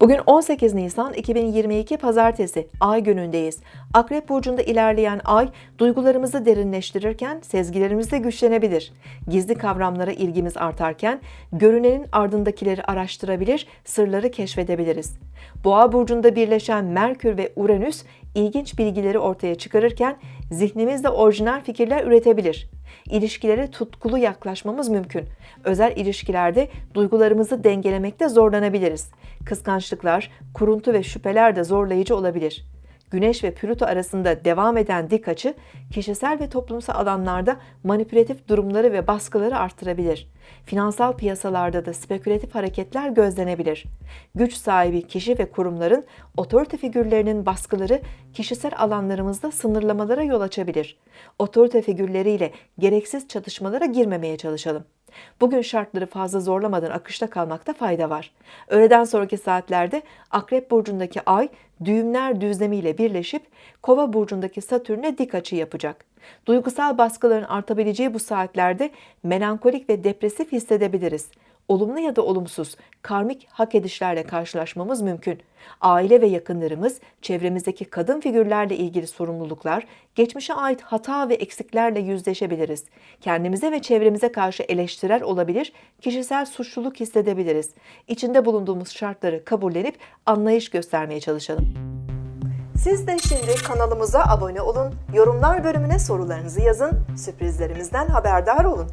Bugün 18 Nisan 2022 Pazartesi, Ay günündeyiz. Akrep Burcu'nda ilerleyen Ay, duygularımızı derinleştirirken sezgilerimiz de güçlenebilir. Gizli kavramlara ilgimiz artarken, görünenin ardındakileri araştırabilir, sırları keşfedebiliriz. Boğa Burcu'nda birleşen Merkür ve Uranüs, ilginç bilgileri ortaya çıkarırken, zihnimizde orijinal fikirler üretebilir. İlişkilere tutkulu yaklaşmamız mümkün. Özel ilişkilerde duygularımızı dengelemekte zorlanabiliriz. Kıskançlıklar, kuruntu ve şüpheler de zorlayıcı olabilir. Güneş ve Plüto arasında devam eden dik açı, kişisel ve toplumsal alanlarda manipülatif durumları ve baskıları artırabilir. Finansal piyasalarda da spekülatif hareketler gözlenebilir. Güç sahibi kişi ve kurumların otorite figürlerinin baskıları kişisel alanlarımızda sınırlamalara yol açabilir. Otorite figürleriyle gereksiz çatışmalara girmemeye çalışalım. Bugün şartları fazla zorlamadan akışta kalmakta fayda var. Öğleden sonraki saatlerde Akrep Burcu'ndaki Ay düğümler düzlemiyle birleşip Kova Burcu'ndaki Satürn'e dik açı yapacak. Duygusal baskıların artabileceği bu saatlerde melankolik ve depresif hissedebiliriz olumlu ya da olumsuz karmik hak edişlerle karşılaşmamız mümkün. Aile ve yakınlarımız, çevremizdeki kadın figürlerle ilgili sorumluluklar, geçmişe ait hata ve eksiklerle yüzleşebiliriz. Kendimize ve çevremize karşı eleştirel olabilir, kişisel suçluluk hissedebiliriz. İçinde bulunduğumuz şartları kabullenip anlayış göstermeye çalışalım. Siz de şimdi kanalımıza abone olun, yorumlar bölümüne sorularınızı yazın, sürprizlerimizden haberdar olun.